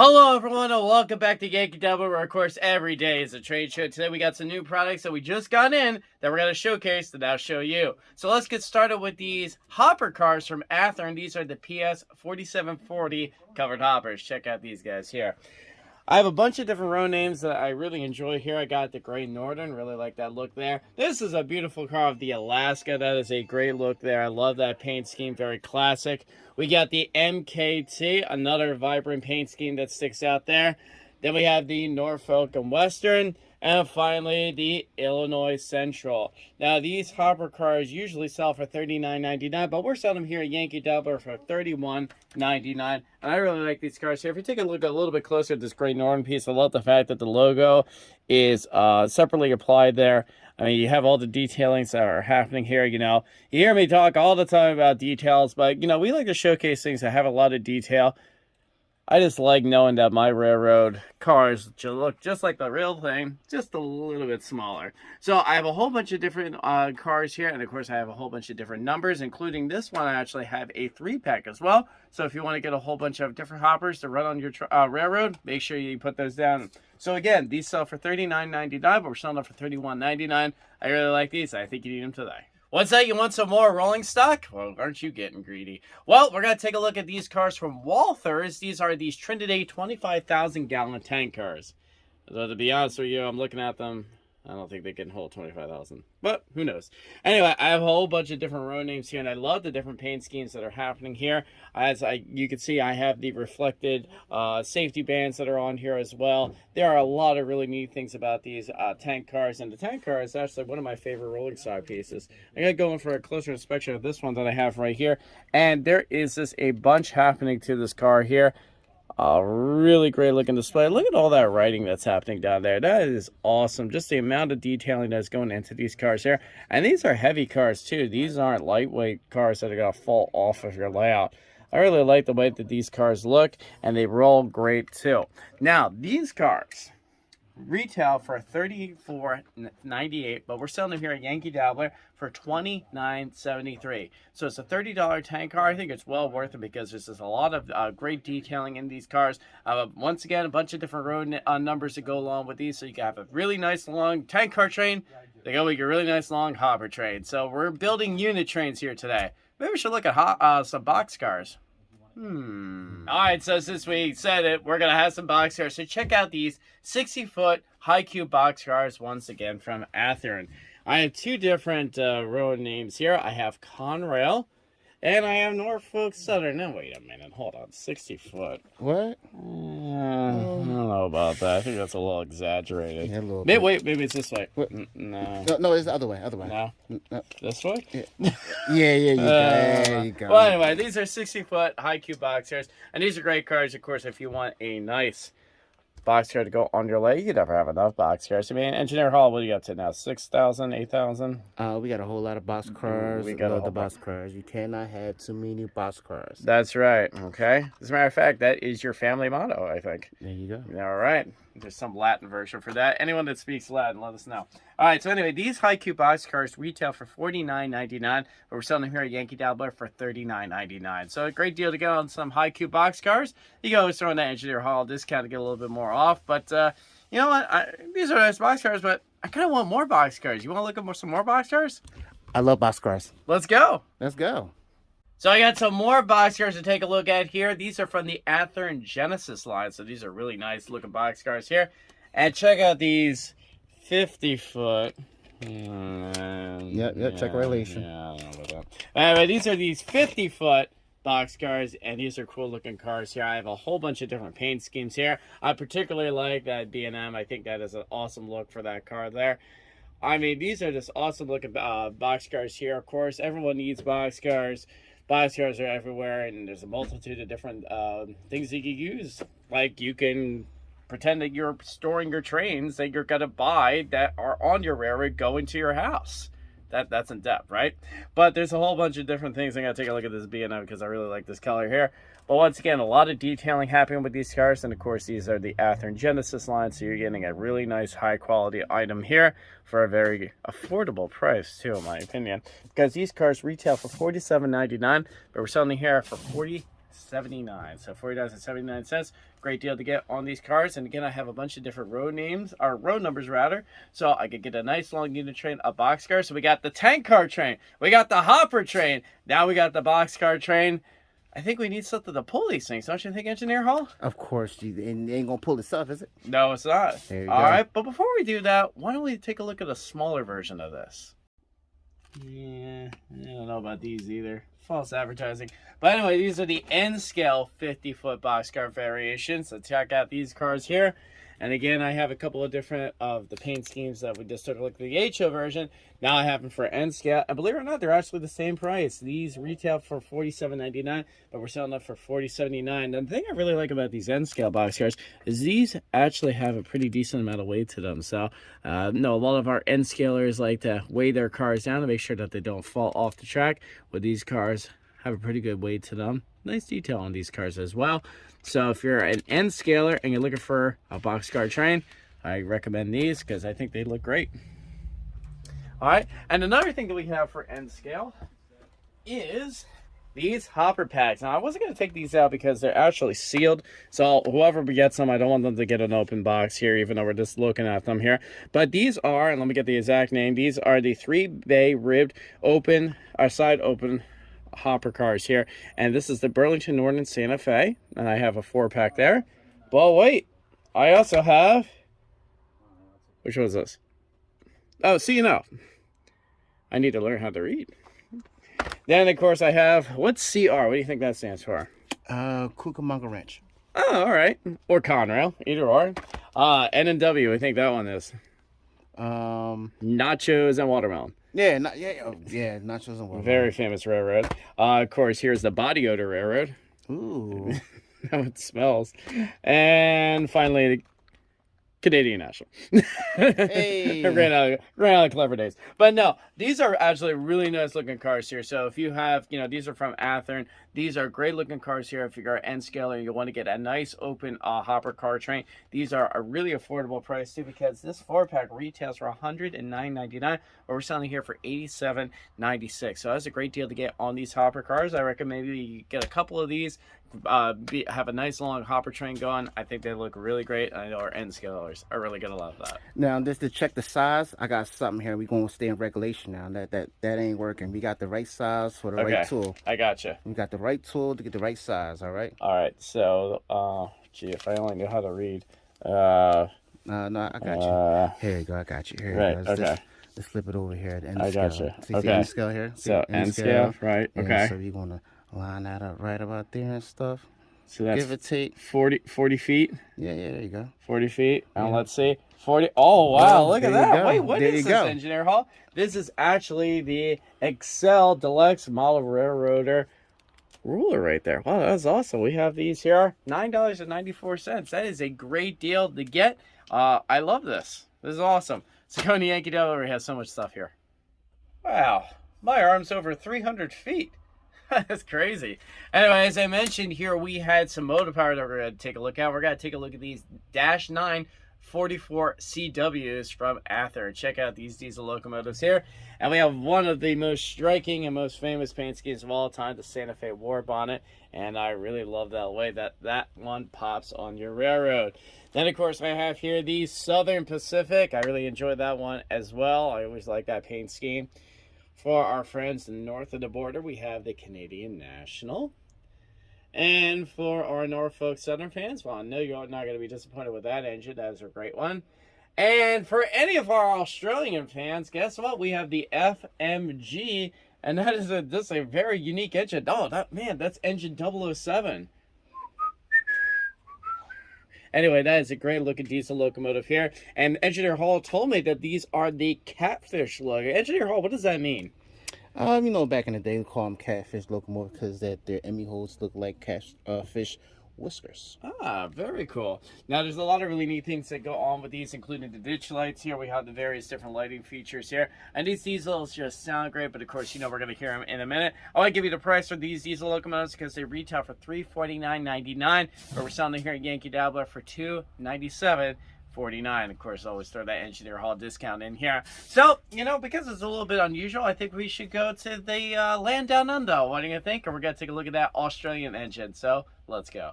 Hello everyone and welcome back to Yankee Dabbler where of course every day is a trade show. Today we got some new products that we just got in that we're going to showcase to now show you. So let's get started with these hopper cars from Athearn. These are the PS 4740 covered hoppers. Check out these guys here. I have a bunch of different row names that I really enjoy here. I got the Great Northern, really like that look there. This is a beautiful car of the Alaska. That is a great look there. I love that paint scheme, very classic. We got the MKT, another vibrant paint scheme that sticks out there. Then we have the Norfolk and Western. And finally, the Illinois Central. Now, these hopper cars usually sell for $39.99, but we're selling them here at Yankee Dabbler for $31.99. And I really like these cars here. If you take a look a little bit closer at this Great Northern piece, I love the fact that the logo is uh, separately applied there. I mean, you have all the detailings that are happening here, you know. You hear me talk all the time about details, but, you know, we like to showcase things that have a lot of detail. I just like knowing that my railroad cars look just like the real thing, just a little bit smaller. So I have a whole bunch of different uh, cars here, and of course I have a whole bunch of different numbers, including this one. I actually have a three-pack as well. So if you want to get a whole bunch of different hoppers to run on your uh, railroad, make sure you put those down. So again, these sell for $39.99, but we're selling them for $31.99. I really like these. I think you need them today. What's that? You want some more rolling stock? Well, aren't you getting greedy? Well, we're going to take a look at these cars from Walthers. These are these Trinity 25,000 gallon tank cars. So to be honest with you, I'm looking at them I don't think they can hold 25,000, but who knows. Anyway, I have a whole bunch of different road names here, and I love the different paint schemes that are happening here. As I, you can see, I have the reflected uh, safety bands that are on here as well. There are a lot of really neat things about these uh, tank cars, and the tank car is actually one of my favorite rolling stock pieces. I'm going to go in for a closer inspection of this one that I have right here, and there is just a bunch happening to this car here. A really great looking display. Look at all that writing that's happening down there. That is awesome. Just the amount of detailing that's going into these cars here. And these are heavy cars too. These aren't lightweight cars that are going to fall off of your layout. I really like the way that these cars look and they roll great too. Now, these cars retail for $34.98, but we're selling them here at Yankee Dabbler for $29.73. So it's a $30 tank car. I think it's well worth it because there's just a lot of uh, great detailing in these cars. Uh, once again, a bunch of different road uh, numbers that go along with these, so you can have a really nice long tank car train. They go with your really nice long hopper train. So we're building unit trains here today. Maybe we should look at uh, some box cars. Hmm. All right, so since we said it, we're going to have some box cars. So check out these 60-foot high-cube box cars once again from Athearn. I have two different uh, road names here. I have Conrail, and I have Norfolk Southern. Now, wait a minute. Hold on. 60 foot. What? Uh, I don't know about that. I think that's a little exaggerated. Yeah, a little maybe, wait, maybe it's this way. What? No. No, no, it's the other way. Other way. No. no. This way? Yeah, yeah, yeah you, uh, go. There you go. Well, anyway, these are 60 foot high cube boxers, and these are great cars, of course, if you want a nice boxcar to go on your leg. You never have enough box boxcars. I mean, Engineer Hall, what do you got to now? 6,000, 8,000? Uh, we got a whole lot of boxcars. We got the boxcars. You cannot have too many boxcars. That's right. Okay. As a matter of fact, that is your family motto, I think. There you go. All right. There's some Latin version for that. Anyone that speaks Latin, let us know. All right, so anyway, these high cube box cars retail for $49.99, but we're selling them here at Yankee Dabbler for $39.99. So a great deal to get on some high cube box cars. You can always throw in that Engineer Hall discount to get a little bit more off. But uh, you know what? I, these are nice box cars, but I kind of want more box cars. You want to look at more, some more box cars? I love box cars. Let's go. Let's go. So I got some more box cars to take a look at here. These are from the Athearn Genesis line. So these are really nice looking box cars here. And check out these 50 foot. Mm, yeah, yeah, check relation. Yeah, I don't know about that. Anyway, these are these 50 foot box cars and these are cool looking cars here i have a whole bunch of different paint schemes here i particularly like that b&m i think that is an awesome look for that car there i mean these are just awesome looking uh, box cars here of course everyone needs box cars Boxcars are everywhere, and there's a multitude of different uh, things you can use. Like you can pretend that you're storing your trains that you're going to buy that are on your railroad going to your house. That That's in depth, right? But there's a whole bunch of different things. I'm going to take a look at this B&M because I really like this color here. But once again, a lot of detailing happening with these cars. And of course, these are the Athearn Genesis line. So you're getting a really nice high quality item here for a very affordable price too, in my opinion. Because these cars retail for $47.99, but we're selling here for 40 79 so $40.79 great deal to get on these cars and again i have a bunch of different road names or road numbers rather so i could get a nice long unit train a box car so we got the tank car train we got the hopper train now we got the box car train I think we need something to pull these things, don't you think, Engineer Hall? Of course, you and it ain't gonna pull itself, is it? No, it's not. All All go. right, but before we do that, why don't we take a look at a smaller version of this? Yeah, I don't know about these either. False advertising. But anyway, these are the N scale 50 foot boxcar variations. So check out these cars here. And again, I have a couple of different of the paint schemes that we just took a look at the HO version. Now I have them for N scale. And believe it or not, they're actually the same price. These retail for $47.99, but we're selling them for $40.79. And the thing I really like about these N scale boxcars is these actually have a pretty decent amount of weight to them. So, uh, no, a lot of our N scalers like to weigh their cars down to make sure that they don't fall off the track. With these cars, have a pretty good weight to them. Nice detail on these cars as well. So if you're an N scaler and you're looking for a boxcar train, I recommend these because I think they look great. All right, and another thing that we have for N scale is these hopper packs. Now I wasn't going to take these out because they're actually sealed. So whoever gets them, I don't want them to get an open box here, even though we're just looking at them here. But these are, and let me get the exact name, these are the three bay ribbed open, or side open hopper cars here. And this is the Burlington Northern Santa Fe. And I have a four pack there. But wait, I also have, which was this? Oh, see, you know, I need to learn how to read. Then, of course, I have, what's CR? What do you think that stands for? Uh, Cucamonga Ranch. Oh, all right. Or Conrail, either or. Uh, N and W, I think that one is. Um, Nachos and watermelon. Yeah, not yeah, oh, yeah, nachos and watermelon. Very famous railroad. Uh, of course, here's the body odor railroad. Ooh, How it smells. And finally, the Canadian National. Hey. ran, out of, ran out of clever days. But no, these are actually really nice looking cars here. So if you have, you know, these are from Athearn. These are great looking cars here. If you're an N scaler you want to get a nice open uh, hopper car train, these are a really affordable price too because this four pack retails for $109.99, but we're selling here for $87.96. So that's a great deal to get on these hopper cars. I recommend maybe you get a couple of these, uh, be, have a nice long hopper train going. I think they look really great. I know our N scalers are really gonna love that. now just to check the size, I got something here. We gonna stay in regulation now. That that that ain't working. We got the right size for the Okay. right tool. I gotcha. We got the right tool to get the right size. All right. All right. So, uh, gee, if I only knew how to read. Uh, Uh, no, I got you. uh, Here you go. I got you. Here right, you go. Let's, okay. just- let's flip it over here at the end I scale. gotcha. See Okay. the N scale here? See so the N scale, right? Yeah, Okay. So you're gonna line that up right about there and stuff. So that's Give or take. 40, 40 feet. Yeah, yeah, there you go. 40 feet. And let's see. 40. Oh, wow. Well, look at that. Wait, what There is this, go. Engineer Hall? This is actually the Excel Deluxe Model Railroader ruler right there. Wow, that's awesome. We have these here. $9.94. That is a great deal to get. Uh, I love this. This is awesome. So going to Yankee we have so much stuff here. Wow. My arm's over 300 feet. That's crazy. Anyway, as I mentioned here, we had some motor power that we're going to take a look at. We're going to take a look at these Dash 9 44 CWs from Athearn. Check out these diesel locomotives here. And we have one of the most striking and most famous paint schemes of all time, the Santa Fe War Bonnet. And I really love that way that that one pops on your railroad. Then, of course, I have here the Southern Pacific. I really enjoyed that one as well. I always like that paint scheme. For our friends north of the border, we have the Canadian National. And for our Norfolk Southern fans, well, I know you're not going to be disappointed with that engine. That is a great one. And for any of our Australian fans, guess what? We have the FMG, and that is a this is a very unique engine. Oh, that man, that's engine 007. Anyway, that is a great looking diesel locomotive here. And Engineer Hall told me that these are the catfish logo. Engineer Hall, what does that mean? Um, you know, back in the day, we call them catfish locomotive because that their Emmy holes look like catfish uh, whiskers. Ah, very cool. Now, there's a lot of really neat things that go on with these, including the ditch lights here. We have the various different lighting features here. And these diesels just sound great, but of course, you know, we're going to hear them in a minute. I want to give you the price for these diesel locomotives because they retail for $349.99, but we're selling them here at Yankee Dabbler for $297 49 of course always throw that engineer hall discount in here so you know because it's a little bit unusual i think we should go to the uh, land down under what do you think and we're gonna take a look at that australian engine so let's go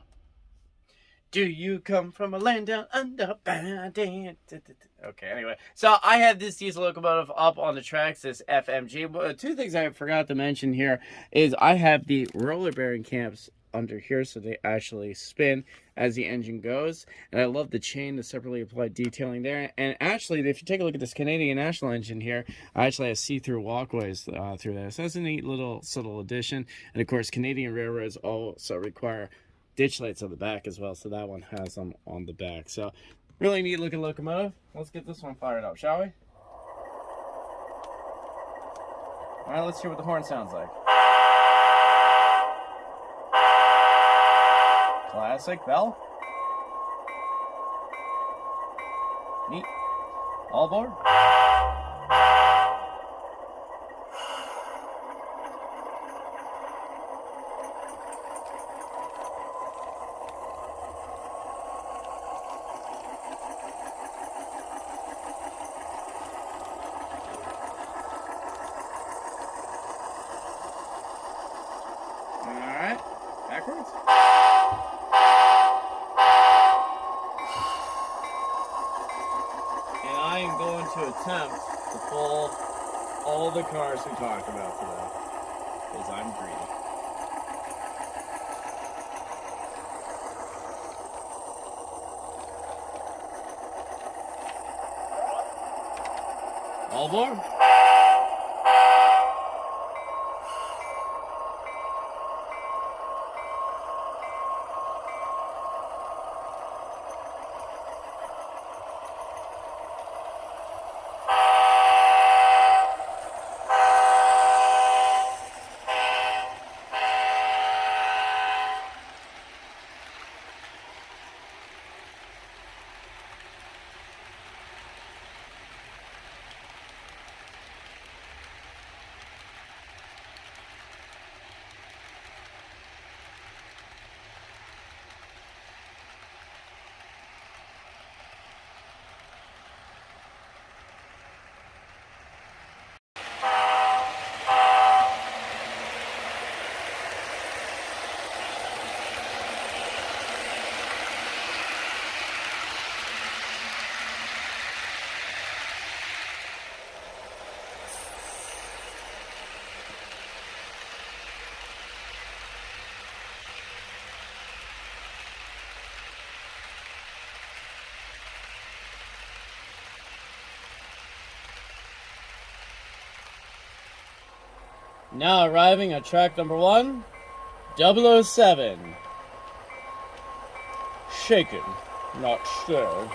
do you come from a land down under? Okay, anyway. So I have this diesel locomotive up on the tracks, this FMG. Two things I forgot to mention here is I have the roller bearing clamps under here so they actually spin as the engine goes and I love the chain the separately applied detailing there and actually if you take a look at this Canadian National engine here I actually have see-through walkways uh, through this. that's a neat little subtle addition and of course Canadian railroads also require ditch lights on the back as well so that one has them on the back so really neat looking locomotive let's get this one fired up shall we all right let's hear what the horn sounds like Classic bell. Neat. All aboard. All right, backwards. And I am going to attempt to pull all the cars we talked about today. Because I'm greedy. All aboard. Now arriving at track number one, 007. Shaken, not stirred.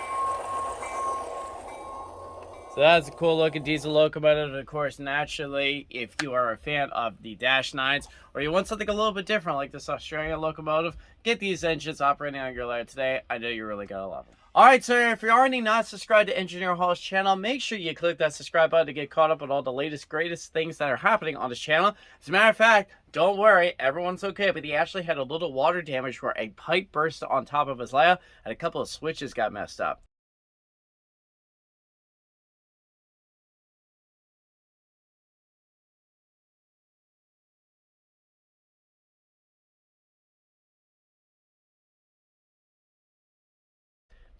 So that's a cool looking diesel locomotive. Of course, naturally, if you are a fan of the Dash 9s or you want something a little bit different like this Australian locomotive, get these engines operating on your land today. I know you're really going to love them. Alright, so if you're already not subscribed to Engineer Hall's channel, make sure you click that subscribe button to get caught up with all the latest, greatest things that are happening on this channel. As a matter of fact, don't worry, everyone's okay, but he actually had a little water damage where a pipe burst on top of his layout and a couple of switches got messed up.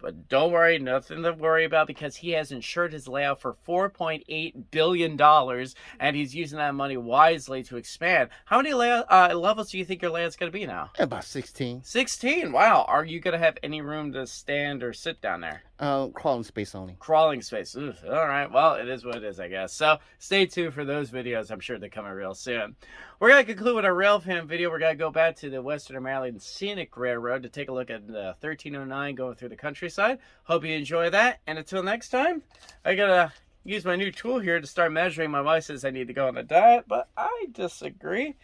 But don't worry, nothing to worry about because he has insured his layout for $4.8 billion and he's using that money wisely to expand. How many layout, uh, levels do you think your layout's going to be now? About 16. 16. Wow. Are you going to have any room to stand or sit down there? Uh, crawling space only. Crawling space. All right. Well, it is what it is, I guess. So stay tuned for those videos. I'm sure they're coming real soon. We're going to conclude with a rail fan video. We're going to go back to the Western Maryland Scenic Railroad to take a look at the 1309 going through the countryside. Hope you enjoy that. And until next time, I got to use my new tool here to start measuring my vices. I need to go on a diet, but I disagree.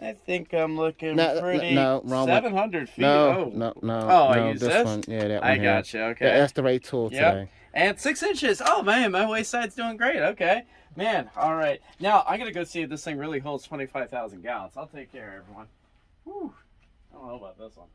I think I'm looking No, pretty. no, wrong one. 700 feet. No, oh. no, no. Oh, I use this, this? one. Yeah, that one. I here. got you. Okay. Yeah, that's the right tool Yep. today. And six inches. Oh man, my waist side's doing great. Okay, man. All right. Now I gotta go see if this thing really holds twenty-five thousand gallons. I'll take care, everyone. Whew. I don't know about this one.